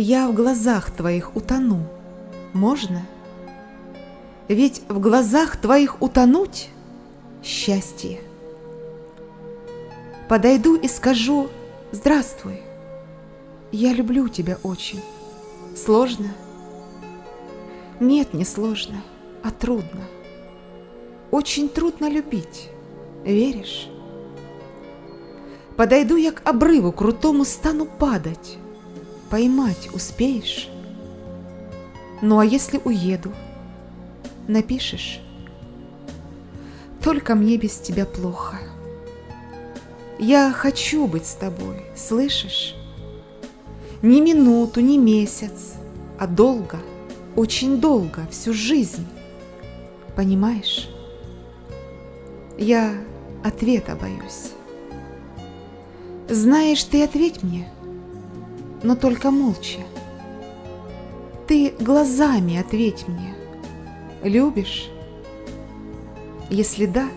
Я в глазах твоих утону. Можно? Ведь в глазах твоих утонуть — счастье. Подойду и скажу «Здравствуй, я люблю тебя очень». Сложно? Нет, не сложно, а трудно. Очень трудно любить, веришь? Подойду я к обрыву крутому, стану падать. Поймать успеешь? Ну а если уеду, напишешь? Только мне без тебя плохо. Я хочу быть с тобой, слышишь? Ни минуту, ни месяц, а долго, очень долго, всю жизнь. Понимаешь? Я ответа боюсь. Знаешь, ты ответь мне, но только молча. Ты глазами ответь мне. Любишь? Если да,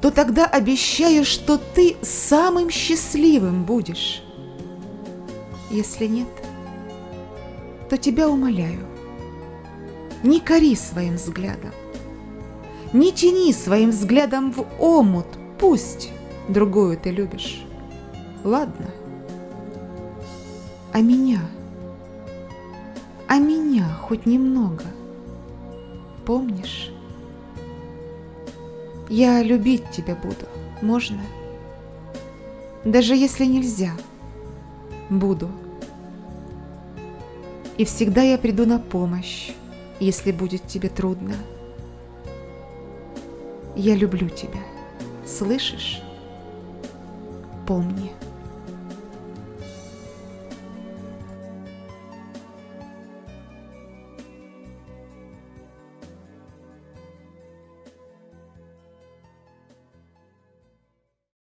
то тогда обещаю, что ты самым счастливым будешь. Если нет, то тебя умоляю, не кори своим взглядом, не тяни своим взглядом в омут, пусть другую ты любишь. Ладно. А меня? А меня хоть немного помнишь? Я любить тебя буду, можно? Даже если нельзя, буду. И всегда я приду на помощь, если будет тебе трудно. Я люблю тебя, слышишь? Помни.